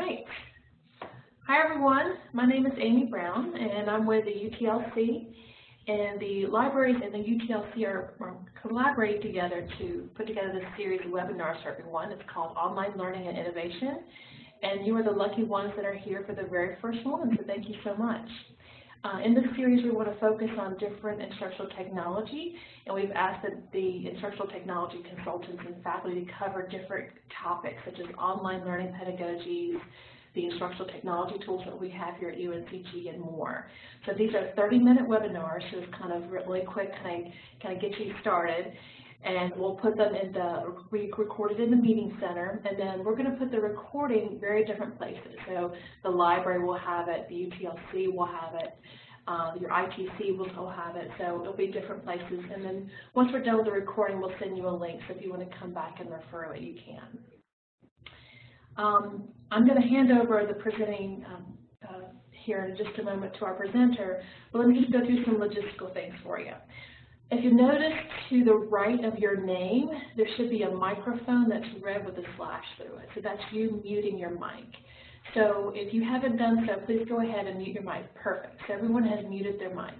right. Hi everyone, my name is Amy Brown and I'm with the UTLC and the libraries and the UTLC are, are collaborating together to put together this series of webinars for everyone. It's called Online Learning and Innovation and you are the lucky ones that are here for the very first one, so thank you so much. Uh, in this series, we want to focus on different instructional technology, and we've asked that the instructional technology consultants and faculty to cover different topics such as online learning pedagogies, the instructional technology tools that we have here at UNCG, and more. So these are 30-minute webinars, so it's kind of really quick, kind of, kind of get you started and we'll put them in the, we recorded in the meeting center, and then we're going to put the recording very different places. So the library will have it, the UTLC will have it, uh, your ITC will still have it, so it'll be different places. And then once we're done with the recording, we'll send you a link, so if you want to come back and refer it, you can. Um, I'm going to hand over the presenting um, uh, here in just a moment to our presenter, but let me just go through some logistical things for you. If you notice to the right of your name, there should be a microphone that's red with a slash through it. So that's you muting your mic. So if you haven't done so, please go ahead and mute your mic. Perfect. So everyone has muted their mic,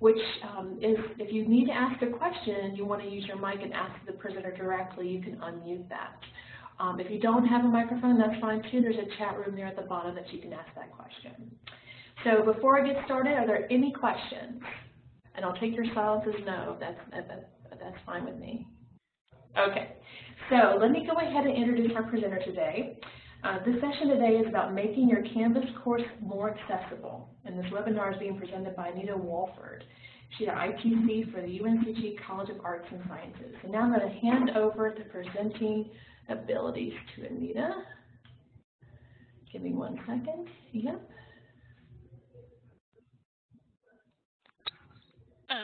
which um, is if you need to ask a question you want to use your mic and ask the presenter directly, you can unmute that. Um, if you don't have a microphone, that's fine too. There's a chat room there at the bottom that you can ask that question. So before I get started, are there any questions? And I'll take your silence as no. That's, that, that, that's fine with me. Okay, so let me go ahead and introduce our presenter today. Uh, this session today is about making your Canvas course more accessible. And this webinar is being presented by Anita Walford. She's an ITC for the UNCG College of Arts and Sciences. And now I'm going to hand over the presenting abilities to Anita. Give me one second. Yep.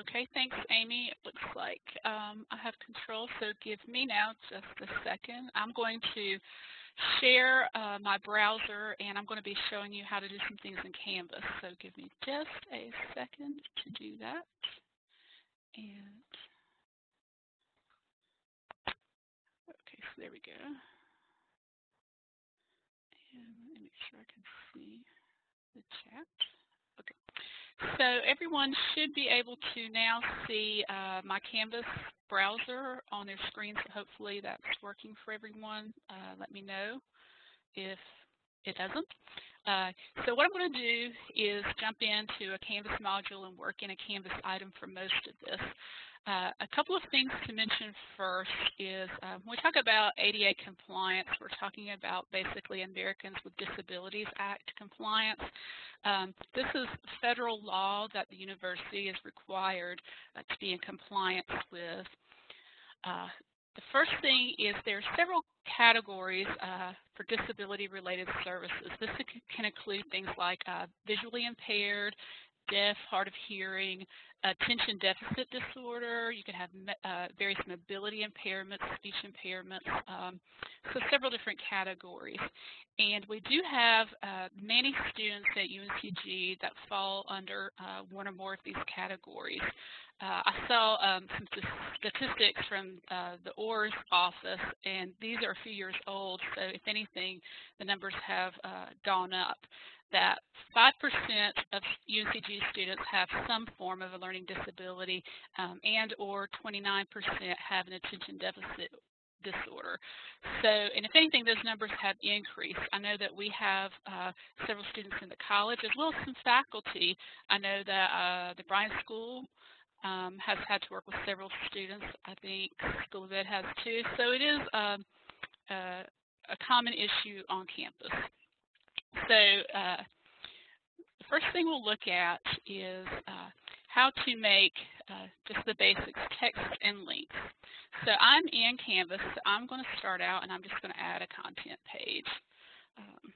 Okay, thanks, Amy. It looks like um, I have control, so give me now just a second. I'm going to share uh, my browser, and I'm going to be showing you how to do some things in Canvas. So give me just a second to do that. And okay, so there we go. And let me make sure I can see the chat. So everyone should be able to now see uh, my Canvas browser on their screen, so hopefully that's working for everyone. Uh, let me know if it doesn't. Uh, so what I'm going to do is jump into a Canvas module and work in a Canvas item for most of this. Uh, a couple of things to mention first is uh, when we talk about ADA compliance, we're talking about basically Americans with Disabilities Act compliance. Um, this is federal law that the university is required uh, to be in compliance with. Uh, the first thing is there are several categories uh, for disability-related services. This can include things like visually impaired, deaf, hard of hearing, attention deficit disorder. You can have uh, various mobility impairments, speech impairments, um, so several different categories. And we do have uh, many students at UNCG that fall under uh, one or more of these categories. Uh, I saw um, some statistics from uh, the OARS office, and these are a few years old, so if anything, the numbers have uh, gone up that 5% of UNCG students have some form of a learning disability um, and or 29% have an attention deficit disorder. So, and if anything, those numbers have increased. I know that we have uh, several students in the college as well as some faculty. I know that uh, the Bryan School um, has had to work with several students. I think School of Ed has too. So it is um, uh, a common issue on campus. So uh, the first thing we'll look at is uh, how to make uh, just the basics, text and links. So I'm in Canvas, so I'm going to start out and I'm just going to add a content page. Um,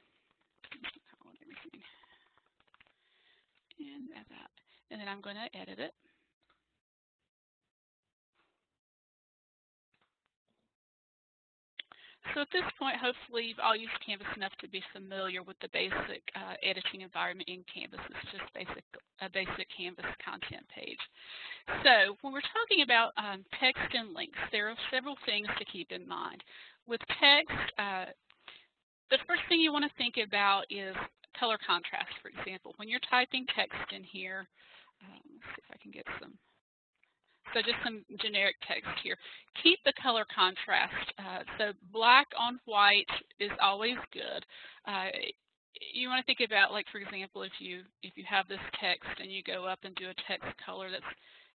and. And then I'm going to edit it. So at this point, hopefully you've all used Canvas enough to be familiar with the basic uh, editing environment in Canvas. It's just basic, a basic Canvas content page. So when we're talking about um, text and links, there are several things to keep in mind. With text, uh, the first thing you want to think about is color contrast, for example. When you're typing text in here, um, let's see if I can get some. So just some generic text here. Keep the color contrast. Uh, so black on white is always good. Uh, you want to think about, like for example, if you if you have this text and you go up and do a text color that's,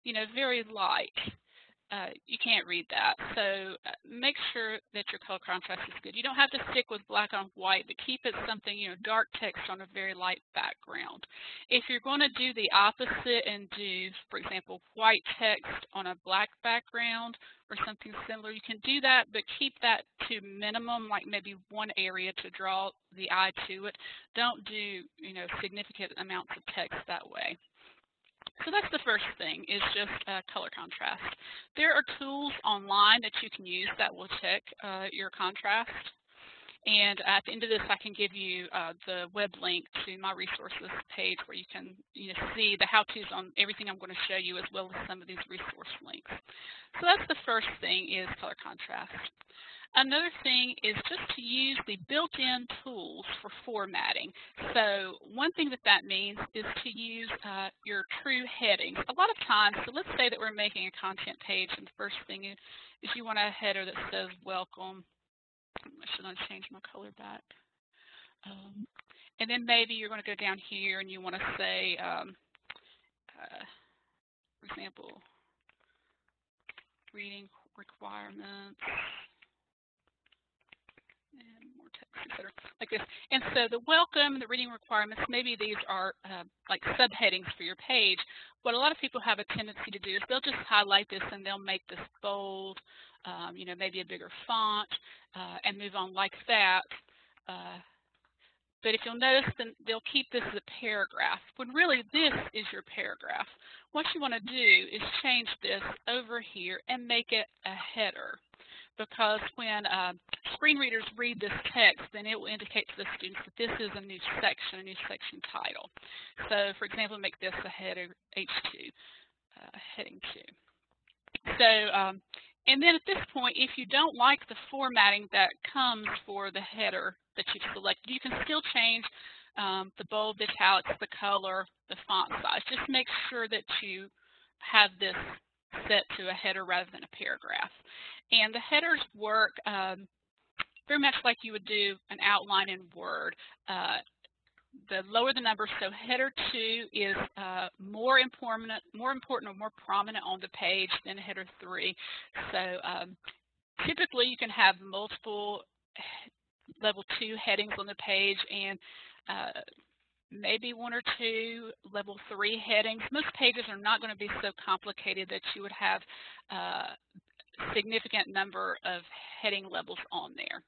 you know, very light, uh, you can't read that. So uh, make sure that your color contrast is good. You don't have to stick with black on white, but keep it something, you know, dark text on a very light background. If you're going to do the opposite and do, for example, white text on a black background or something similar, you can do that, but keep that to minimum, like maybe one area to draw the eye to it. Don't do, you know, significant amounts of text that way. So that's the first thing, is just uh, color contrast. There are tools online that you can use that will check uh, your contrast. And at the end of this, I can give you uh, the web link to my resources page where you can you know, see the how-tos on everything I'm going to show you as well as some of these resource links. So that's the first thing is color contrast. Another thing is just to use the built-in tools for formatting. So one thing that that means is to use uh, your true headings. A lot of times, so let's say that we're making a content page and the first thing is, you want a header that says welcome. I should change my color back. Um, and then maybe you're going to go down here and you want to say, um, uh, for example, reading requirements and more text, etc., like this. And so the welcome, and the reading requirements, maybe these are uh, like subheadings for your page. What a lot of people have a tendency to do is they'll just highlight this and they'll make this bold, um, you know, maybe a bigger font, uh, and move on like that. Uh, but if you'll notice, then they'll keep this as a paragraph, when really this is your paragraph. What you want to do is change this over here and make it a header because when uh, screen readers read this text, then it will indicate to the students that this is a new section, a new section title. So, for example, make this a header H2, uh, heading 2. So, um, and then at this point, if you don't like the formatting that comes for the header that you've selected, you can still change um, the bold, the italics, the color, the font size. Just make sure that you have this set to a header rather than a paragraph. And the headers work um, very much like you would do an outline in Word. Uh, the lower the number, so header 2 is uh, more important, more important or more prominent on the page than header 3. So um, typically you can have multiple level 2 headings on the page and uh, maybe one or two level 3 headings. Most pages are not going to be so complicated that you would have uh, significant number of heading levels on there.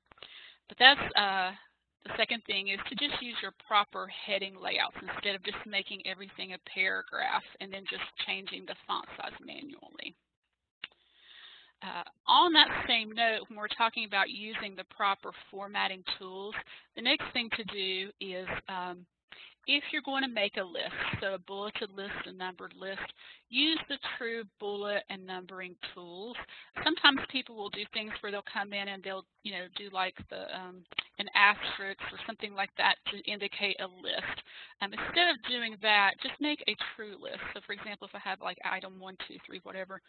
But that's uh, the second thing is to just use your proper heading layouts instead of just making everything a paragraph and then just changing the font size manually. Uh, on that same note, when we're talking about using the proper formatting tools, the next thing to do is um, if you're going to make a list, so a bulleted list, a numbered list, use the true bullet and numbering tools. Sometimes people will do things where they'll come in and they'll, you know, do like the um, an asterisk or something like that to indicate a list. Um, instead of doing that, just make a true list. So for example, if I have like item one, two, three, whatever,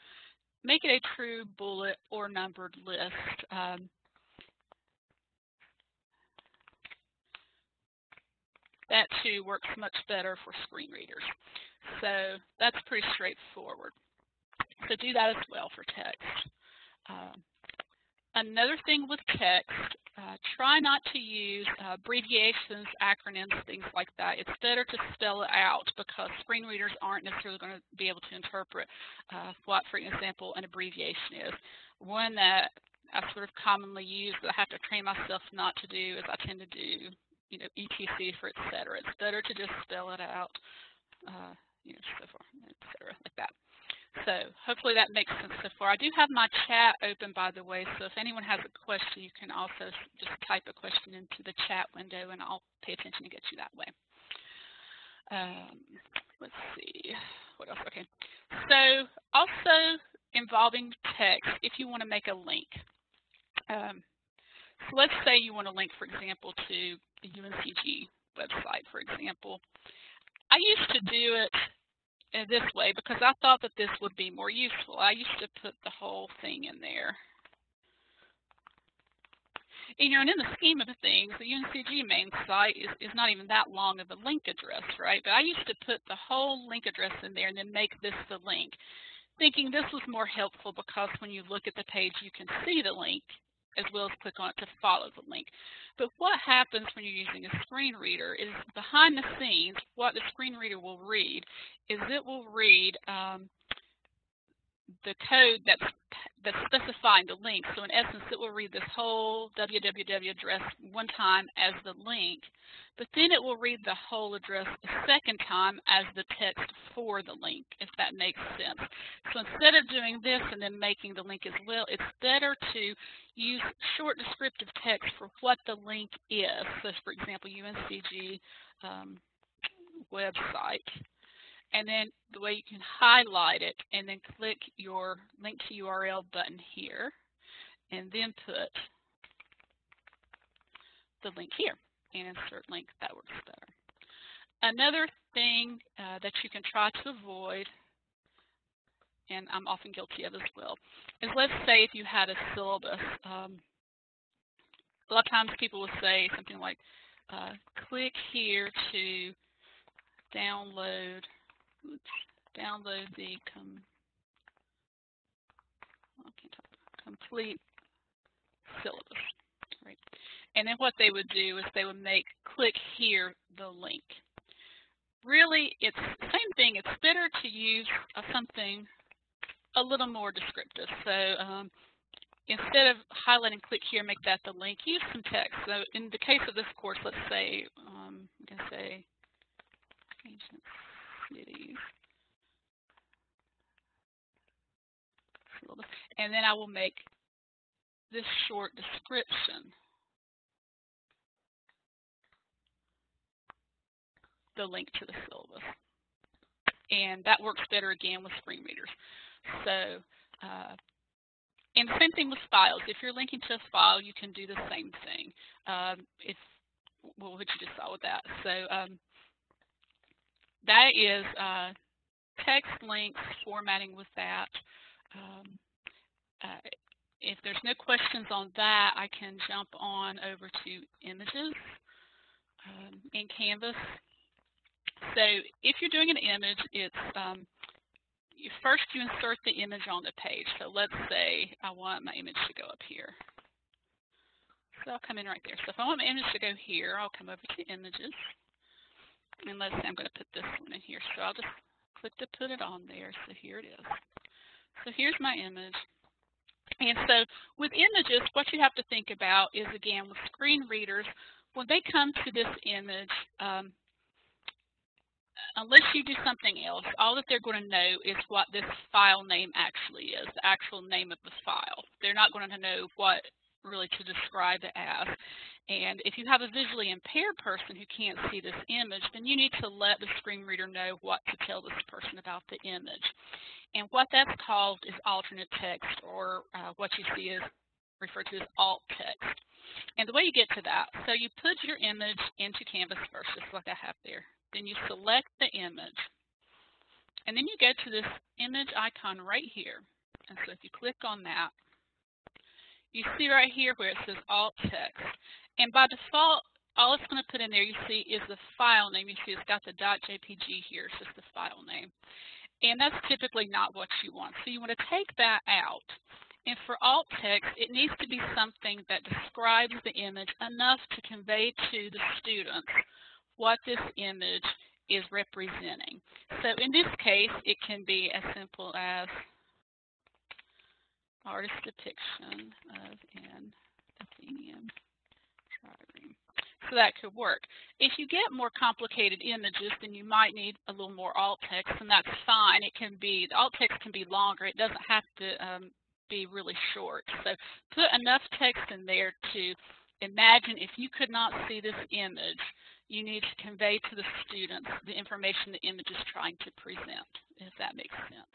make it a true bullet or numbered list. Um, that too works much better for screen readers. So that's pretty straightforward. So do that as well for text. Um, another thing with text, uh, try not to use uh, abbreviations, acronyms, things like that. It's better to spell it out because screen readers aren't necessarily going to be able to interpret uh, what, for example, an abbreviation is. One that I sort of commonly use that I have to train myself not to do is I tend to do you know, ETC for et cetera. It's better to just spell it out, uh, you know, so far, et cetera, like that. So hopefully that makes sense so far. I do have my chat open, by the way, so if anyone has a question, you can also just type a question into the chat window, and I'll pay attention to get you that way. Um, let's see, what else? Okay, so also involving text if you want to make a link. Um, So let's say you want to link, for example, to the UNCG website, for example. I used to do it uh, this way because I thought that this would be more useful. I used to put the whole thing in there. You know, and in the scheme of things, the UNCG main site is, is not even that long of a link address, right? But I used to put the whole link address in there and then make this the link, thinking this was more helpful because when you look at the page, you can see the link as well as click on it to follow the link. But what happens when you're using a screen reader is behind the scenes, what the screen reader will read is it will read um, the code that's that's specifying the link. So in essence, it will read this whole www address one time as the link, but then it will read the whole address a second time as the text for the link, if that makes sense. So instead of doing this and then making the link as well, it's better to use short descriptive text for what the link is. So for example, UNCG um, website and then the way you can highlight it and then click your link to URL button here and then put the link here and insert link. That works better. Another thing uh, that you can try to avoid, and I'm often guilty of as well, is let's say if you had a syllabus. Um, a lot of times people will say something like, uh, click here to download download the com complete syllabus. Right. And then what they would do is they would make click here the link. Really, it's the same thing. It's better to use uh, something a little more descriptive. So um, instead of highlighting click here, make that the link, use some text. So in the case of this course, let's say, um, I'm going to say cities. And then I will make this short description. the link to the syllabus. And that works better again with screen readers. So, uh, and the same thing with files. If you're linking to a file, you can do the same thing. Um, if well, what you just saw with that. So um, that is uh, text links, formatting with that. Um, uh, if there's no questions on that, I can jump on over to images um, in Canvas. So if you're doing an image, it's um, you first you insert the image on the page. So let's say I want my image to go up here. So I'll come in right there. So if I want my image to go here, I'll come over to images. And let's say I'm going to put this one in here. So I'll just click to put it on there. So here it is. So here's my image. And so with images, what you have to think about is, again, with screen readers, when they come to this image, um, unless you do something else, all that they're going to know is what this file name actually is, the actual name of the file. They're not going to know what really to describe it as. And if you have a visually impaired person who can't see this image, then you need to let the screen reader know what to tell this person about the image. And what that's called is alternate text, or uh, what you see is referred to as alt text. And the way you get to that, so you put your image into Canvas first, just like I have there. Then you select the image. And then you go to this image icon right here. And so if you click on that, you see right here where it says alt text. And by default, all it's going to put in there, you see, is the file name. You see it's got the .jpg here. It's just the file name. And that's typically not what you want. So you want to take that out. And for alt text, it needs to be something that describes the image enough to convey to the students what this image is representing. So in this case, it can be as simple as artist depiction of an Athenian trireme. So that could work. If you get more complicated images, then you might need a little more alt text, and that's fine. It can be, the alt text can be longer. It doesn't have to um, be really short. So put enough text in there to imagine if you could not see this image, you need to convey to the students the information the image is trying to present, if that makes sense.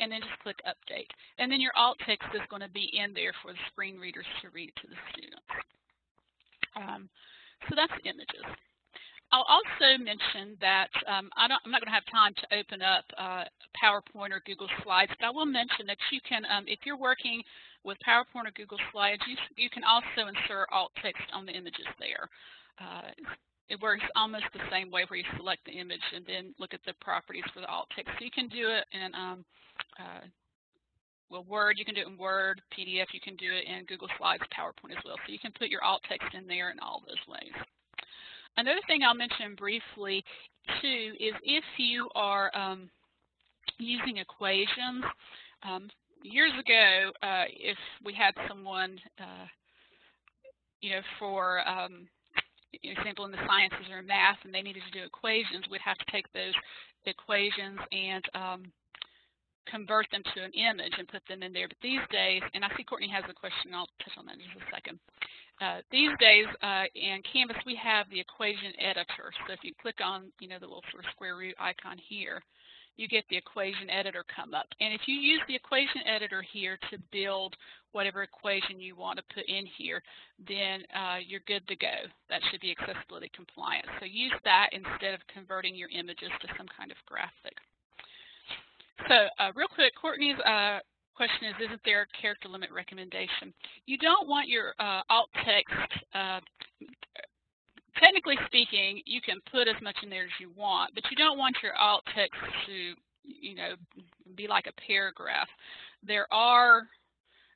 And then just click update. And then your alt text is going to be in there for the screen readers to read to the students. Um, so that's images. I'll also mention that um, I am not going to have time to open up uh, PowerPoint or Google Slides, but I will mention that you can, um, if you're working with PowerPoint or Google Slides, you, you can also insert alt text on the images there. Uh, it works almost the same way where you select the image and then look at the properties for the alt text. So you can do it in um, uh, well, Word, you can do it in Word, PDF, you can do it in Google Slides, PowerPoint as well. So you can put your alt text in there in all those ways. Another thing I'll mention briefly too is if you are um, using equations, um, years ago, uh, if we had someone, uh, you know, for um, example in the sciences or math and they needed to do equations, we'd have to take those equations and um, convert them to an image and put them in there. But these days, and I see Courtney has a question, I'll touch on that in just a second. Uh, these days uh, in Canvas, we have the equation editor. So if you click on, you know, the little sort of square root icon here, you get the equation editor come up. And if you use the equation editor here to build whatever equation you want to put in here, then uh, you're good to go. That should be accessibility compliant. So use that instead of converting your images to some kind of graphic. So uh, real quick, Courtney's uh, question is, isn't there a character limit recommendation? You don't want your uh, alt text, uh, technically speaking, you can put as much in there as you want, but you don't want your alt text to, you know, be like a paragraph. There are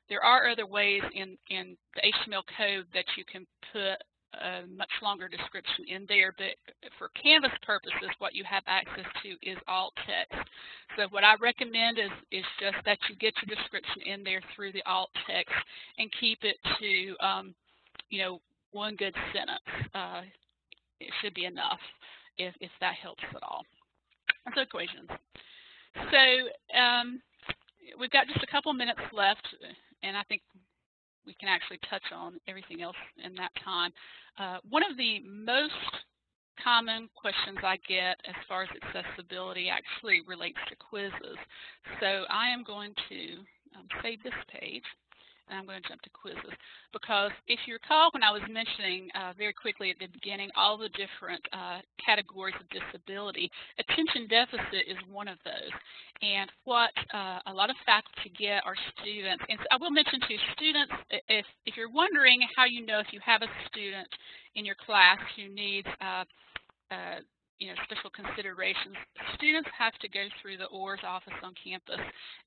there are other ways in, in the HTML code that you can put a much longer description in there, but for Canvas purposes, what you have access to is alt text. So what I recommend is, is just that you get your description in there through the alt text and keep it to, um, you know, one good sentence. Uh, it should be enough if, if that helps at all. So equations. So um, we've got just a couple minutes left, and I think we can actually touch on everything else in that time. Uh, one of the most common questions I get as far as accessibility actually relates to quizzes. So I am going to um, save this page and I'm going to jump to quizzes. Because if you recall when I was mentioning uh, very quickly at the beginning all the different uh, categories of disability, attention deficit is one of those. And what uh, a lot of faculty get are students, and I will mention to students, if, if you're wondering how you know if you have a student in your class who needs uh, uh, you know, special considerations. Students have to go through the OARS office on campus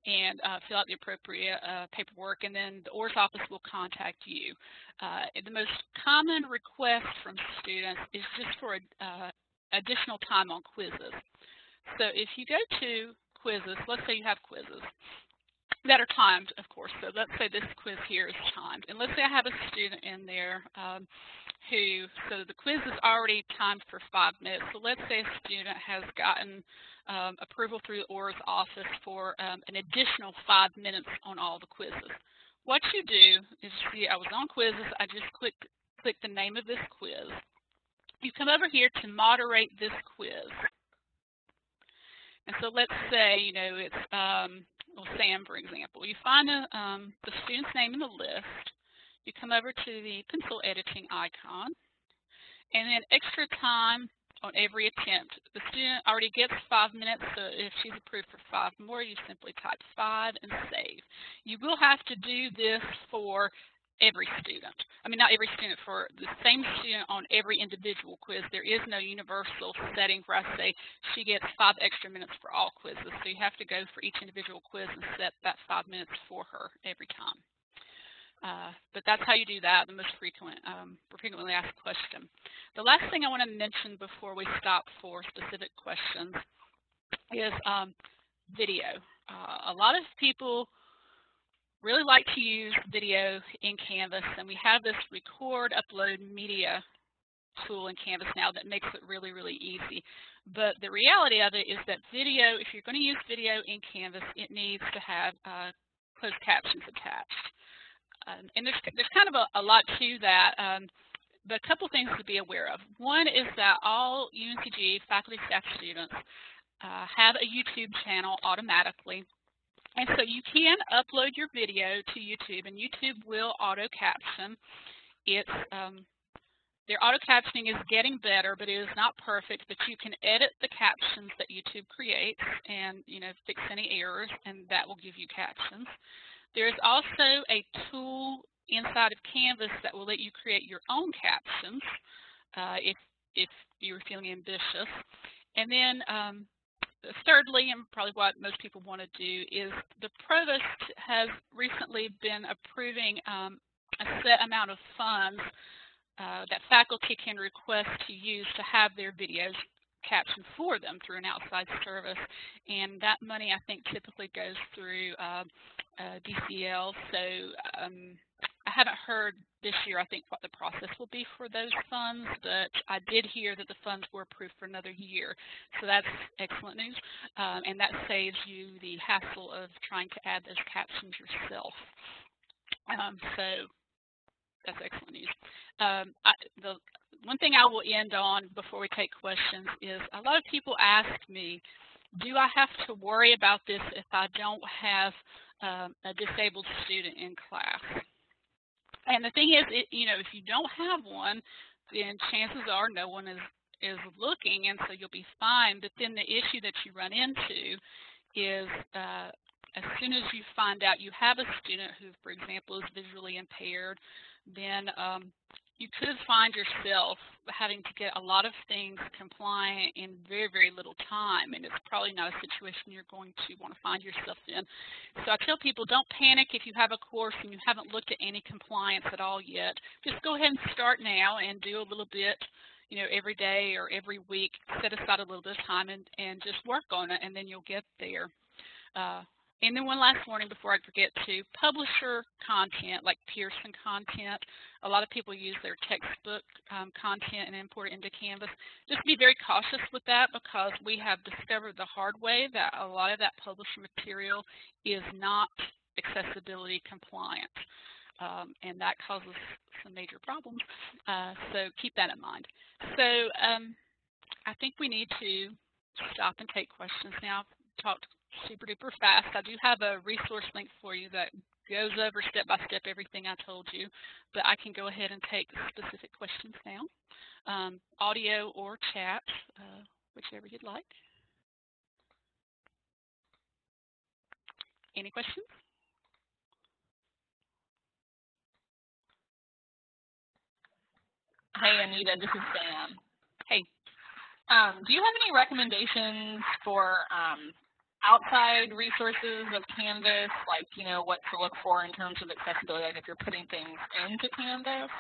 and uh, fill out the appropriate uh, paperwork, and then the OARS office will contact you. Uh, the most common request from students is just for uh, additional time on quizzes. So if you go to quizzes, let's say you have quizzes, that are timed, of course. So let's say this quiz here is timed. And let's say I have a student in there um, who, so the quiz is already timed for five minutes. So let's say a student has gotten um, approval through the OARS office for um, an additional five minutes on all the quizzes. What you do is, you see, I was on quizzes. I just click, click the name of this quiz. You come over here to moderate this quiz. And so let's say, you know, it's um, well, Sam, for example. You find a, um, the student's name in the list. You come over to the pencil editing icon, and then extra time on every attempt. The student already gets five minutes, so if she's approved for five more, you simply type five and save. You will have to do this for every student. I mean, not every student, for the same student on every individual quiz. There is no universal setting where I say she gets five extra minutes for all quizzes. So you have to go for each individual quiz and set that five minutes for her every time. Uh, but that's how you do that, the most frequent, um, frequently asked question. The last thing I want to mention before we stop for specific questions is um, video. Uh, a lot of people really like to use video in Canvas, and we have this record upload media tool in Canvas now that makes it really, really easy. But the reality of it is that video, if you're going to use video in Canvas, it needs to have uh, closed captions attached. Um, and there's, there's kind of a, a lot to that. Um, but a couple things to be aware of. One is that all UNCG faculty, staff, students uh, have a YouTube channel automatically. And so you can upload your video to YouTube, and YouTube will auto caption. It's um, their auto captioning is getting better, but it is not perfect. But you can edit the captions that YouTube creates, and you know fix any errors, and that will give you captions. There is also a tool inside of Canvas that will let you create your own captions uh, if if you're feeling ambitious. And then um, thirdly, and probably what most people want to do, is the provost has recently been approving um, a set amount of funds uh, that faculty can request to use to have their videos captioned for them through an outside service. And that money, I think, typically goes through uh, uh, DCL. So um, I haven't heard this year, I think, what the process will be for those funds, but I did hear that the funds were approved for another year. So that's excellent news. Um, and that saves you the hassle of trying to add those captions yourself. Um, so that's excellent news. Um, I, the one thing I will end on before we take questions is a lot of people ask me, do I have to worry about this if I don't have um, a disabled student in class? And the thing is, it, you know, if you don't have one, then chances are no one is is looking, and so you'll be fine. But then the issue that you run into is uh, as soon as you find out you have a student who, for example, is visually impaired, then um, you could find yourself having to get a lot of things compliant in very, very little time, and it's probably not a situation you're going to want to find yourself in. So I tell people, don't panic if you have a course and you haven't looked at any compliance at all yet. Just go ahead and start now and do a little bit you know, every day or every week, set aside a little bit of time and, and just work on it, and then you'll get there. Uh, and then one last warning before I forget to, publisher content like Pearson content, a lot of people use their textbook um, content and import it into Canvas. Just be very cautious with that because we have discovered the hard way that a lot of that publisher material is not accessibility compliant. Um, and that causes some major problems. Uh, so keep that in mind. So um, I think we need to stop and take questions now. Talked super duper fast. I do have a resource link for you that goes over step by step everything I told you, but I can go ahead and take specific questions now, um, audio or chat, uh, whichever you'd like. Any questions? Hey Anita, this is Sam. Hey. Um, do you have any recommendations for um, outside resources of Canvas, like, you know, what to look for in terms of accessibility, like if you're putting things into Canvas?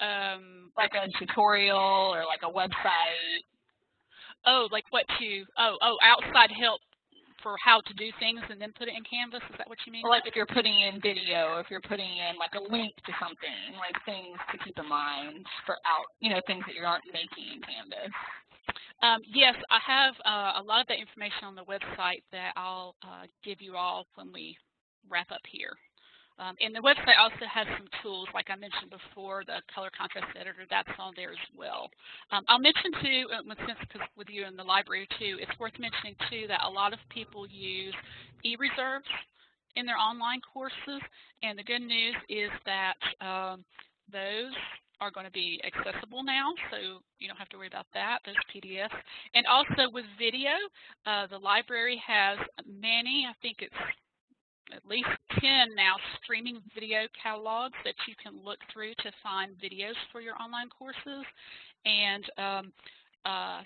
Um, like a tutorial or like a website? Oh, like what to, oh, oh, outside help for how to do things and then put it in Canvas? Is that what you mean? like if you're putting in video, if you're putting in like a link to something, like things to keep in mind for out, you know, things that you aren't making in Canvas. Um, yes, I have uh, a lot of that information on the website that I'll uh, give you all when we wrap up here. Um, and the website also has some tools, like I mentioned before, the color contrast editor, that's on there as well. Um, I'll mention too, uh, with you in the library too, it's worth mentioning too that a lot of people use e-reserves in their online courses. And the good news is that um, those are going to be accessible now, so you don't have to worry about that, those PDFs. And also with video, uh, the library has many, I think it's at least 10 now streaming video catalogs that you can look through to find videos for your online courses. And um, uh,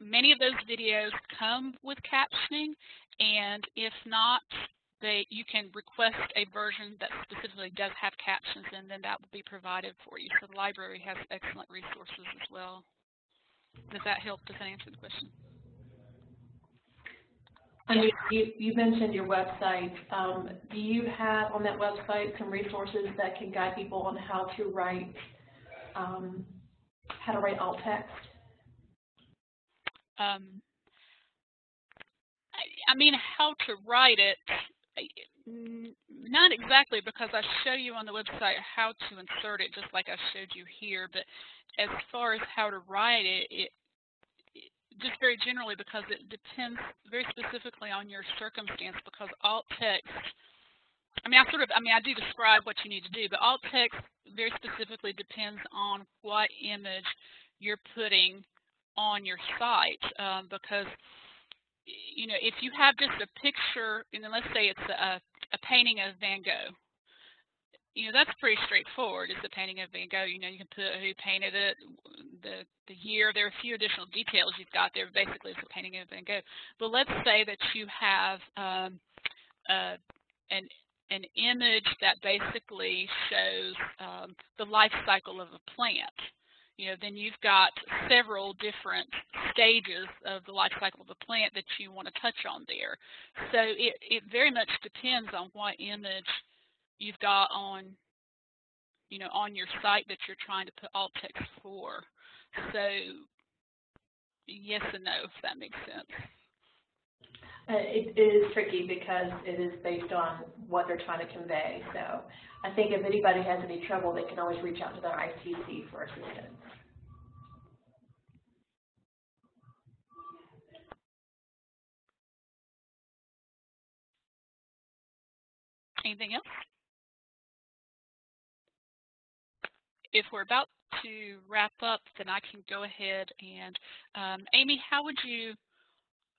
many of those videos come with captioning, and if not, they, you can request a version that specifically does have captions and then that will be provided for you. So the library has excellent resources as well. Does that help? Does that answer the question? And you, you, you mentioned your website. Um, do you have on that website some resources that can guide people on how to write um, how to write alt text? Um, I, I mean, how to write it Not exactly, because I show you on the website how to insert it, just like I showed you here. But as far as how to write it, it, just very generally because it depends very specifically on your circumstance. Because alt text, I mean, I sort of, I mean, I do describe what you need to do, but alt text very specifically depends on what image you're putting on your site. Um, because you know, if you have just a picture, and then let's say it's a, a painting of Van Gogh, you know, that's pretty straightforward. It's a painting of Van Gogh. You know, you can put who painted it, the the year. There are a few additional details you've got there. Basically, it's a painting of Van Gogh. But let's say that you have um, uh, an an image that basically shows um, the life cycle of a plant you know, then you've got several different stages of the life cycle of the plant that you want to touch on there. So it, it very much depends on what image you've got on, you know, on your site that you're trying to put alt text for. So yes and no, if that makes sense. Uh, it, it is tricky because it is based on what they're trying to convey. So I think if anybody has any trouble, they can always reach out to their ITC for assistance. Anything else? If we're about to wrap up, then I can go ahead and, um, Amy, how would you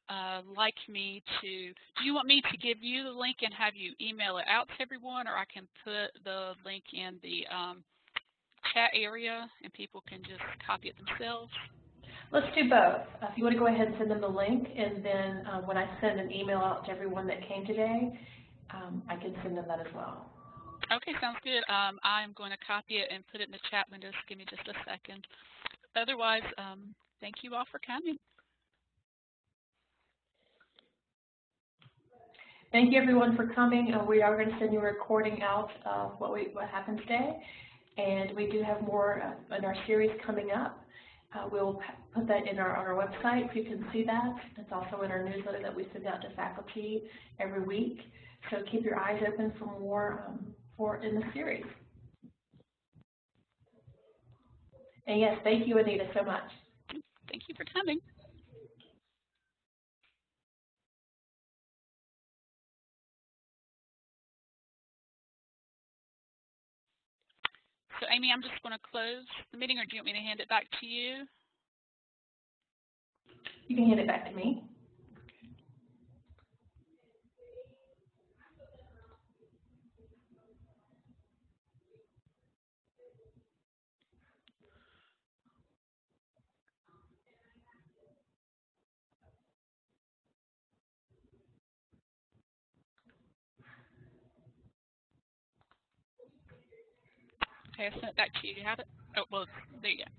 uh, like me to, do you want me to give you the link and have you email it out to everyone, or I can put the link in the um, chat area and people can just copy it themselves? Let's do both. Uh, if you want to go ahead and send them the link, and then um, when I send an email out to everyone that came today, um, I can send them that as well. Okay, sounds good. Um, I'm going to copy it and put it in the chat window. Just give me just a second. Otherwise, um, thank you all for coming. Thank you everyone for coming. Uh, we are going to send you a recording out of what we what happened today, and we do have more uh, in our series coming up. Uh, we'll put that in our on our website so you can see that. It's also in our newsletter that we send out to faculty every week. So keep your eyes open for more um, for in the series. And yes, thank you, Anita, so much. Thank you for coming. So Amy, I'm just going to close the meeting, or do you want me to hand it back to you? You can hand it back to me. Okay, sent it back to you. Do you have it? Oh, well, there you go.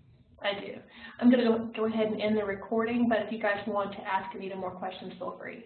I do. I'm going to go, go ahead and end the recording, but if you guys want to ask Anita more questions, feel free.